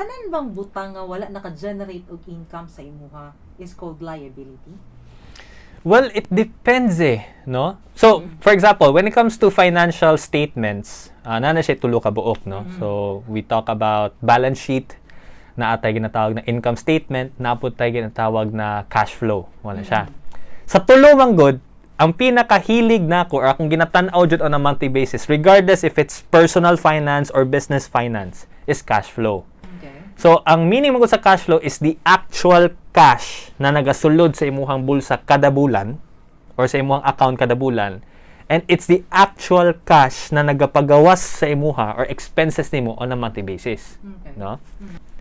tanan bang butang nga wala naka-generate og income sa imuha is called liability? Well, it depends eh, no? So, for example, when it comes to financial statements, uh, na siya tulo ka buok, no? So, we talk about balance sheet, na atay ginatawag na income statement, na po tayo ginatawag na cash flow. Wala siya. Sa tulo man good, ang pinakahilig na ko or akong ginatanaw jud on a monthly basis, regardless if it's personal finance or business finance, is cash flow. So, ang meaning mo sa cash flow is the actual cash na nagasulod sa imuhang bulsa kada bulan or sa imuhang account kada bulan. And it's the actual cash na nagapagawas sa imuha or expenses nimo on a monthly basis. Okay. No?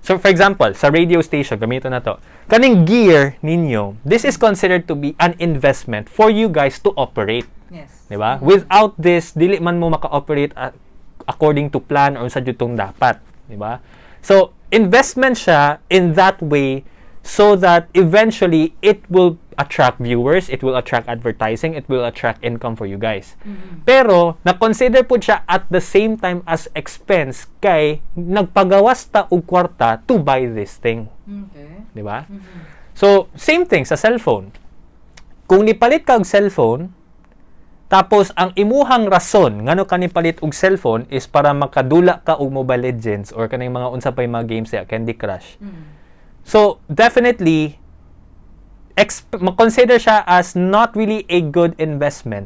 So, for example, sa radio station, gamito na to. Kaning gear ninyo, this is considered to be an investment for you guys to operate. Yes. Di ba? Without this, dili man mo maka-operate a- according to plan or sa jutong dapat. Di ba? So, investment siya in that way so that eventually it will attract viewers, it will attract advertising, it will attract income for you guys. Pero, na-consider po siya at the same time as expense kay nagpagawas ta og kwarta to buy this thing. Okay. Di ba? So, same thing sa cellphone. Kung nipalit ka og cellphone, tapos ang imuhang rason ngano ka nipalit og cellphone is para makadula ka og Mobile Legends or kaning mga unsa pay mga games ya Candy Crush. So, definitely exp- consider siya as not really a good investment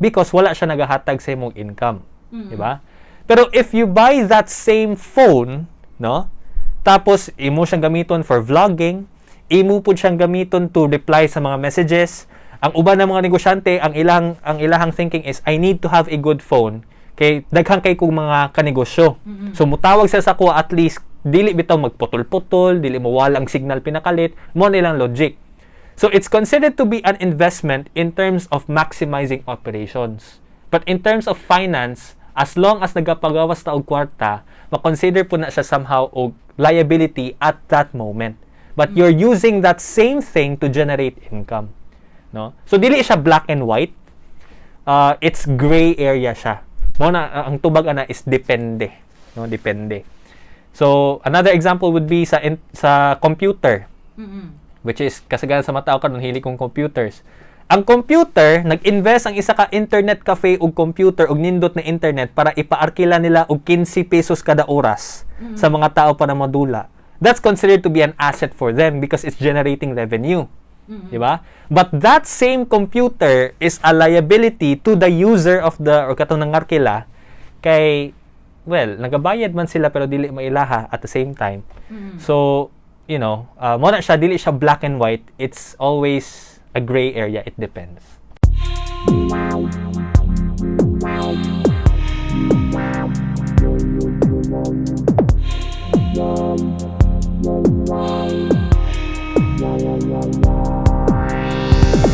because wala siya nagahatag sa imong income. Di ba? Pero if you buy that same phone, no? Tapos imo siyang gamiton for vlogging, imo pud siyang gamiton to reply sa mga messages. Ang uban ng mga negosyante, ang ilang ang ilahang thinking is I need to have a good phone kay daghang kay kong mga kanegosyo. So mutawag sa ko at least dili bitaw magputol-putol, dili mo walang signal pinakalit, mo nilang logic. So it's considered to be an investment in terms of maximizing operations. But in terms of finance, as long as nagapagawas ta og kwarta, makonsider po na siya somehow og liability at that moment. But you're using that same thing to generate income. No? So dili siya black and white. Uh, it's gray area siya. Mo na ang tubag ana is depende, no? Depende. So another example would be sa in, sa computer which is kasagaran sa matao karon hili kong computers. Ang computer, nag-invest ang isa ka internet cafe ug computer ug nindot na internet para ipaarkila nila og 15 pesos kada oras sa mga tao para madula. That's considered to be an asset for them because it's generating revenue. Di ba? But that same computer is a liability to the user of the or katong nangarkila kay well, nagabayad man sila pero dili mailaha at the same time. So, you know, uh, mo na siya dili siya black and white. It's always a gray area. It depends.